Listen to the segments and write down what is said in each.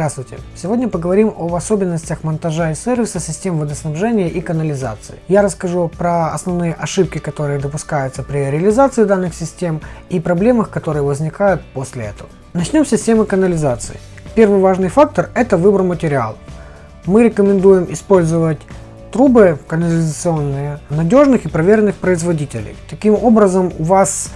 Здравствуйте! Сегодня поговорим об особенностях монтажа и сервиса систем водоснабжения и канализации. Я расскажу про основные ошибки, которые допускаются при реализации данных систем и проблемах, которые возникают после этого. Начнем с системы канализации. Первый важный фактор – это выбор материала. Мы рекомендуем использовать трубы канализационные надежных и проверенных производителей. Таким образом у вас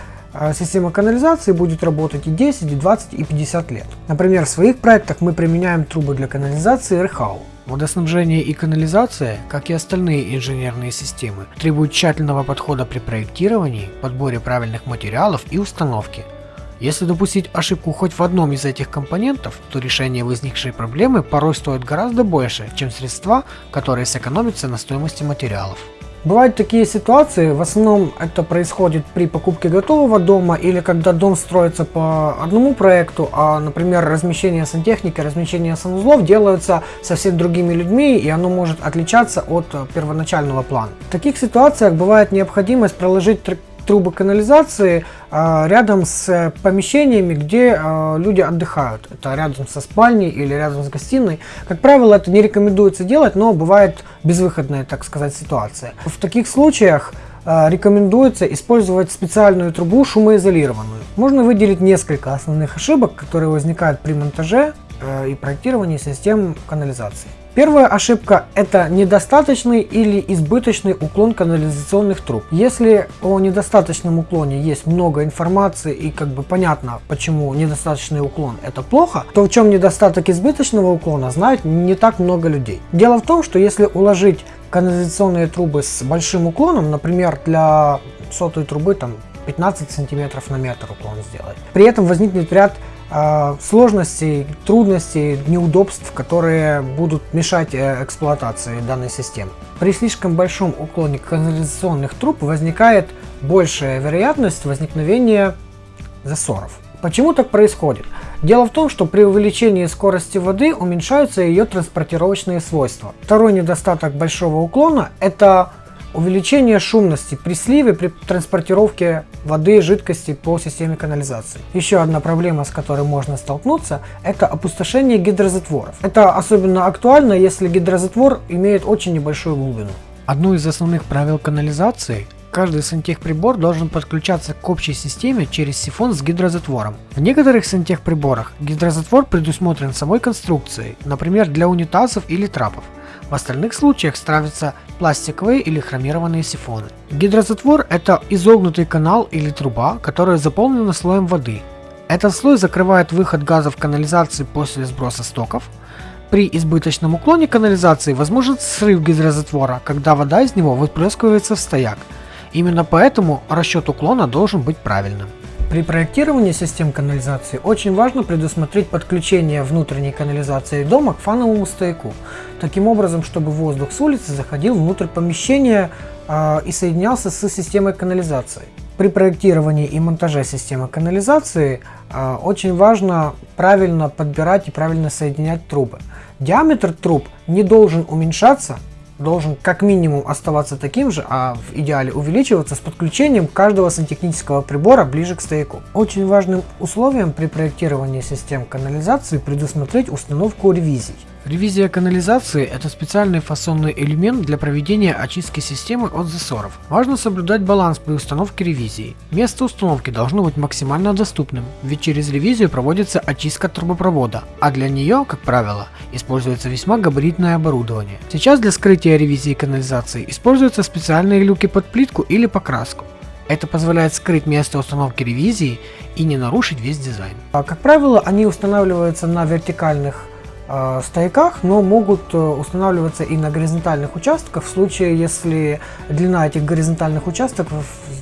система канализации будет работать и 10, и 20, и 50 лет. Например, в своих проектах мы применяем трубы для канализации РХАУ. Водоснабжение и канализация, как и остальные инженерные системы, требуют тщательного подхода при проектировании, подборе правильных материалов и установке. Если допустить ошибку хоть в одном из этих компонентов, то решение возникшей проблемы порой стоит гораздо больше, чем средства, которые сэкономятся на стоимости материалов. Бывают такие ситуации, в основном это происходит при покупке готового дома или когда дом строится по одному проекту, а, например, размещение сантехники, размещение санузлов делаются совсем другими людьми и оно может отличаться от первоначального плана. В таких ситуациях бывает необходимость проложить трубы канализации а, рядом с помещениями, где а, люди отдыхают. Это рядом со спальней или рядом с гостиной. Как правило, это не рекомендуется делать, но бывает безвыходная, так сказать, ситуация. В таких случаях а, рекомендуется использовать специальную трубу шумоизолированную. Можно выделить несколько основных ошибок, которые возникают при монтаже и проектировании систем канализации. Первая ошибка – это недостаточный или избыточный уклон канализационных труб. Если о недостаточном уклоне есть много информации и как бы понятно, почему недостаточный уклон – это плохо, то в чем недостаток избыточного уклона знает не так много людей. Дело в том, что если уложить канализационные трубы с большим уклоном, например, для сотой трубы там 15 сантиметров на метр уклон сделать, при этом возникнет ряд сложностей, трудностей, неудобств, которые будут мешать э, эксплуатации данной системы. При слишком большом уклоне канализационных труб возникает большая вероятность возникновения засоров. Почему так происходит? Дело в том, что при увеличении скорости воды уменьшаются ее транспортировочные свойства. Второй недостаток большого уклона – это Увеличение шумности при сливе при транспортировке воды и жидкости по системе канализации. Еще одна проблема, с которой можно столкнуться, это опустошение гидрозатворов. Это особенно актуально, если гидрозатвор имеет очень небольшую глубину. Одно из основных правил канализации Каждый сантехприбор должен подключаться к общей системе через сифон с гидрозатвором. В некоторых сантехприборах гидрозатвор предусмотрен самой конструкцией, например для унитазов или трапов. В остальных случаях ставятся пластиковые или хромированные сифоны. Гидрозатвор – это изогнутый канал или труба, которая заполнена слоем воды. Этот слой закрывает выход газов канализации после сброса стоков. При избыточном уклоне канализации возможен срыв гидрозатвора, когда вода из него выплескивается в стояк. Именно поэтому расчет уклона должен быть правильным. При проектировании систем канализации очень важно предусмотреть подключение внутренней канализации дома к фановому стояку, таким образом, чтобы воздух с улицы заходил внутрь помещения э, и соединялся с системой канализации. При проектировании и монтаже системы канализации э, очень важно правильно подбирать и правильно соединять трубы. Диаметр труб не должен уменьшаться должен как минимум оставаться таким же, а в идеале увеличиваться с подключением каждого сантехнического прибора ближе к стояку. Очень важным условием при проектировании систем канализации предусмотреть установку ревизий. Ревизия канализации – это специальный фасонный элемент для проведения очистки системы от засоров. Важно соблюдать баланс при установке ревизии. Место установки должно быть максимально доступным, ведь через ревизию проводится очистка трубопровода, а для нее, как правило, используется весьма габаритное оборудование. Сейчас для скрытия ревизии канализации используются специальные люки под плитку или покраску. Это позволяет скрыть место установки ревизии и не нарушить весь дизайн. А, как правило, они устанавливаются на вертикальных стояках, но могут э, устанавливаться и на горизонтальных участках в случае, если длина этих горизонтальных участков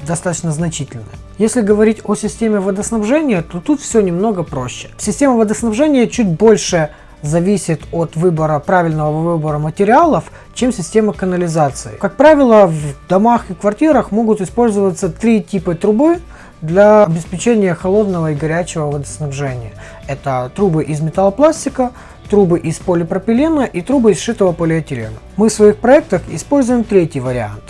достаточно значительная. Если говорить о системе водоснабжения, то тут все немного проще. Система водоснабжения чуть больше зависит от выбора правильного выбора материалов, чем система канализации. Как правило, в домах и квартирах могут использоваться три типа трубы для обеспечения холодного и горячего водоснабжения. Это трубы из металлопластика, трубы из полипропилена и трубы из сшитого полиэтилена. Мы в своих проектах используем третий вариант.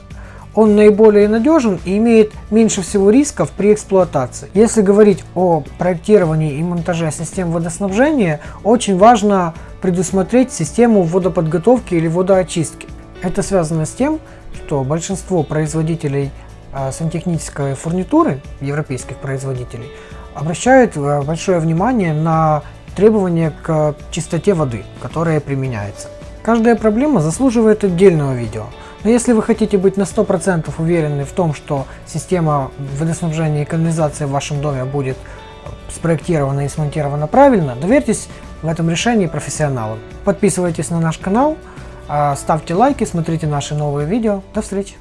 он наиболее надежен и имеет меньше всего рисков при эксплуатации. Если говорить о проектировании и монтаже систем водоснабжения, очень важно предусмотреть систему водоподготовки или водоочистки. Это связано с тем, что большинство производителей а, сантехнической фурнитуры, европейских производителей, обращают а, большое внимание на требования к чистоте воды, которая применяется. Каждая проблема заслуживает отдельного видео. Но если вы хотите быть на 100% уверены в том, что система водоснабжения и канализации в вашем доме будет спроектирована и смонтирована правильно, доверьтесь в этом решении профессионалам. Подписывайтесь на наш канал, а, ставьте лайки, смотрите наши новые видео. До встречи!